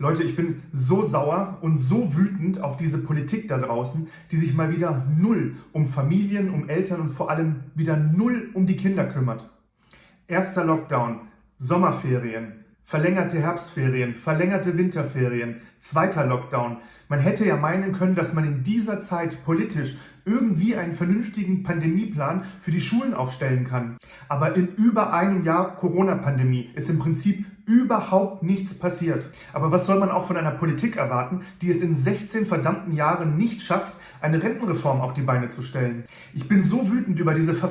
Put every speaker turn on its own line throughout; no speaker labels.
Leute, ich bin so sauer und so wütend auf diese Politik da draußen, die sich mal wieder null um Familien, um Eltern und vor allem wieder null um die Kinder kümmert. Erster Lockdown, Sommerferien, verlängerte Herbstferien, verlängerte Winterferien, zweiter Lockdown. Man hätte ja meinen können, dass man in dieser Zeit politisch irgendwie einen vernünftigen Pandemieplan für die Schulen aufstellen kann. Aber in über einem Jahr Corona-Pandemie ist im Prinzip überhaupt nichts passiert. Aber was soll man auch von einer Politik erwarten, die es in 16 verdammten Jahren nicht schafft, eine Rentenreform auf die Beine zu stellen? Ich bin so wütend über diese Ver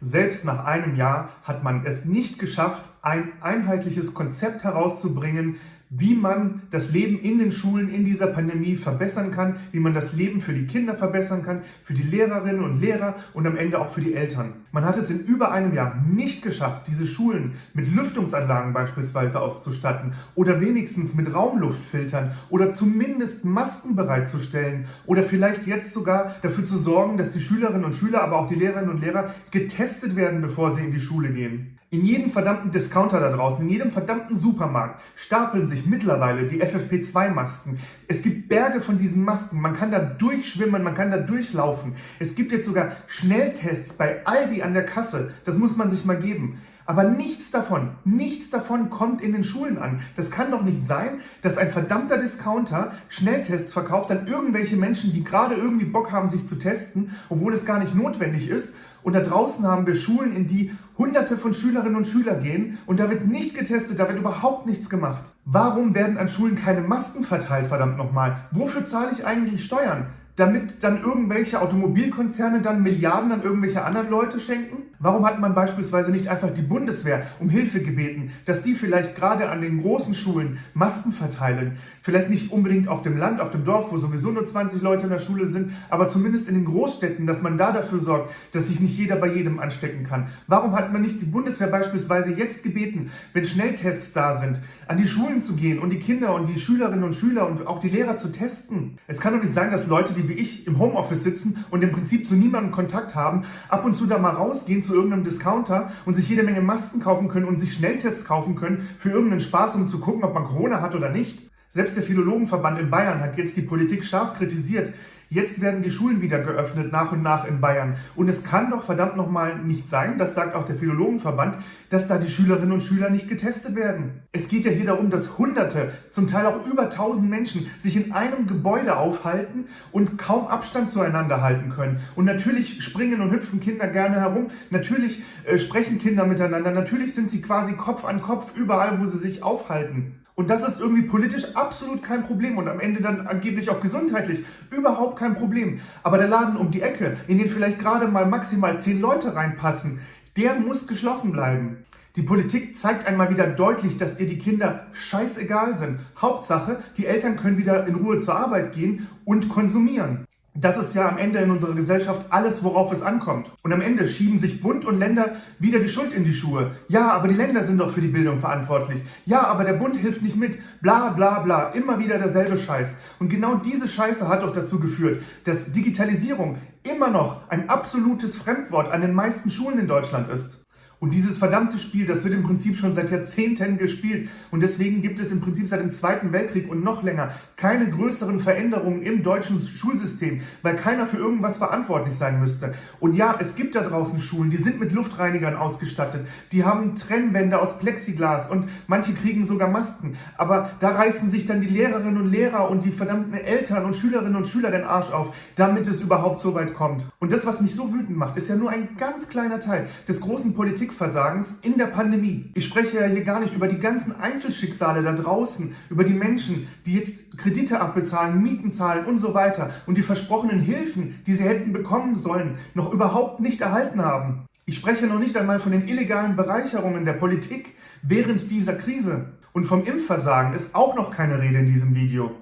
selbst nach einem Jahr hat man es nicht geschafft, ein einheitliches Konzept herauszubringen, wie man das Leben in den Schulen in dieser Pandemie verbessern kann, wie man das Leben für die Kinder verbessern kann, für die Lehrerinnen und Lehrer und am Ende auch für die Eltern. Man hat es in über einem Jahr nicht geschafft, diese Schulen mit Lüftungsanlagen beispielsweise auszustatten oder wenigstens mit Raumluftfiltern oder zumindest Masken bereitzustellen oder vielleicht jetzt sogar dafür zu sorgen, dass die Schülerinnen und Schüler, aber auch die Lehrerinnen und Lehrer getestet werden, bevor sie in die Schule gehen. In jedem verdammten Discounter da draußen, in jedem verdammten Supermarkt stapeln sich mittlerweile die FFP2-Masken. Es gibt Berge von diesen Masken. Man kann da durchschwimmen, man kann da durchlaufen. Es gibt jetzt sogar Schnelltests bei Aldi an der Kasse. Das muss man sich mal geben. Aber nichts davon, nichts davon kommt in den Schulen an. Das kann doch nicht sein, dass ein verdammter Discounter Schnelltests verkauft an irgendwelche Menschen, die gerade irgendwie Bock haben, sich zu testen, obwohl es gar nicht notwendig ist. Und da draußen haben wir Schulen, in die hunderte von Schülerinnen und Schülern gehen und da wird nicht getestet, da wird überhaupt nichts gemacht. Warum werden an Schulen keine Masken verteilt, verdammt nochmal? Wofür zahle ich eigentlich Steuern? Damit dann irgendwelche Automobilkonzerne dann Milliarden an irgendwelche anderen Leute schenken? Warum hat man beispielsweise nicht einfach die Bundeswehr um Hilfe gebeten, dass die vielleicht gerade an den großen Schulen Masken verteilen? Vielleicht nicht unbedingt auf dem Land, auf dem Dorf, wo sowieso nur 20 Leute in der Schule sind, aber zumindest in den Großstädten, dass man da dafür sorgt, dass sich nicht jeder bei jedem anstecken kann. Warum hat man nicht die Bundeswehr beispielsweise jetzt gebeten, wenn Schnelltests da sind, an die Schulen zu gehen und die Kinder und die Schülerinnen und Schüler und auch die Lehrer zu testen? Es kann doch nicht sein, dass Leute, die wie ich im Homeoffice sitzen und im Prinzip zu niemandem Kontakt haben, ab und zu da mal rausgehen zu irgendeinem Discounter und sich jede Menge Masken kaufen können und sich Schnelltests kaufen können für irgendeinen Spaß, um zu gucken, ob man Corona hat oder nicht. Selbst der Philologenverband in Bayern hat jetzt die Politik scharf kritisiert, Jetzt werden die Schulen wieder geöffnet, nach und nach in Bayern. Und es kann doch verdammt nochmal nicht sein, das sagt auch der Philologenverband, dass da die Schülerinnen und Schüler nicht getestet werden. Es geht ja hier darum, dass Hunderte, zum Teil auch über tausend Menschen sich in einem Gebäude aufhalten und kaum Abstand zueinander halten können. Und natürlich springen und hüpfen Kinder gerne herum, natürlich äh, sprechen Kinder miteinander, natürlich sind sie quasi Kopf an Kopf überall, wo sie sich aufhalten. Und das ist irgendwie politisch absolut kein Problem und am Ende dann angeblich auch gesundheitlich überhaupt kein Problem. Aber der Laden um die Ecke, in den vielleicht gerade mal maximal zehn Leute reinpassen, der muss geschlossen bleiben. Die Politik zeigt einmal wieder deutlich, dass ihr die Kinder scheißegal sind. Hauptsache, die Eltern können wieder in Ruhe zur Arbeit gehen und konsumieren. Das ist ja am Ende in unserer Gesellschaft alles, worauf es ankommt. Und am Ende schieben sich Bund und Länder wieder die Schuld in die Schuhe. Ja, aber die Länder sind doch für die Bildung verantwortlich. Ja, aber der Bund hilft nicht mit. Bla bla bla. Immer wieder derselbe Scheiß. Und genau diese Scheiße hat doch dazu geführt, dass Digitalisierung immer noch ein absolutes Fremdwort an den meisten Schulen in Deutschland ist. Und dieses verdammte Spiel, das wird im Prinzip schon seit Jahrzehnten gespielt. Und deswegen gibt es im Prinzip seit dem Zweiten Weltkrieg und noch länger keine größeren Veränderungen im deutschen Schulsystem, weil keiner für irgendwas verantwortlich sein müsste. Und ja, es gibt da draußen Schulen, die sind mit Luftreinigern ausgestattet. Die haben Trennwände aus Plexiglas und manche kriegen sogar Masken. Aber da reißen sich dann die Lehrerinnen und Lehrer und die verdammten Eltern und Schülerinnen und Schüler den Arsch auf, damit es überhaupt so weit kommt. Und das, was mich so wütend macht, ist ja nur ein ganz kleiner Teil des großen Politik Politikversagens in der Pandemie. Ich spreche ja hier gar nicht über die ganzen Einzelschicksale da draußen, über die Menschen, die jetzt Kredite abbezahlen, Mieten zahlen und so weiter und die versprochenen Hilfen, die sie hätten bekommen sollen, noch überhaupt nicht erhalten haben. Ich spreche noch nicht einmal von den illegalen Bereicherungen der Politik während dieser Krise. Und vom Impfversagen ist auch noch keine Rede in diesem Video.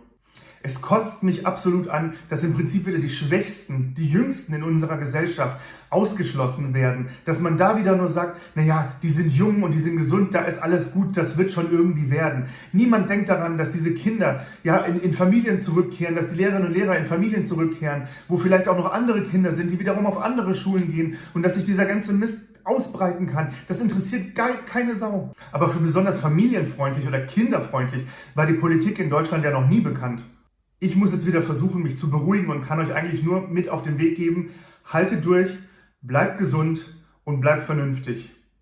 Es kotzt mich absolut an, dass im Prinzip wieder die Schwächsten, die Jüngsten in unserer Gesellschaft ausgeschlossen werden. Dass man da wieder nur sagt, naja, die sind jung und die sind gesund, da ist alles gut, das wird schon irgendwie werden. Niemand denkt daran, dass diese Kinder ja in, in Familien zurückkehren, dass die Lehrerinnen und Lehrer in Familien zurückkehren, wo vielleicht auch noch andere Kinder sind, die wiederum auf andere Schulen gehen und dass sich dieser ganze Mist ausbreiten kann. Das interessiert keine Sau. Aber für besonders familienfreundlich oder kinderfreundlich war die Politik in Deutschland ja noch nie bekannt. Ich muss jetzt wieder versuchen, mich zu beruhigen und kann euch eigentlich nur mit auf den Weg geben, haltet durch, bleibt gesund und bleibt vernünftig.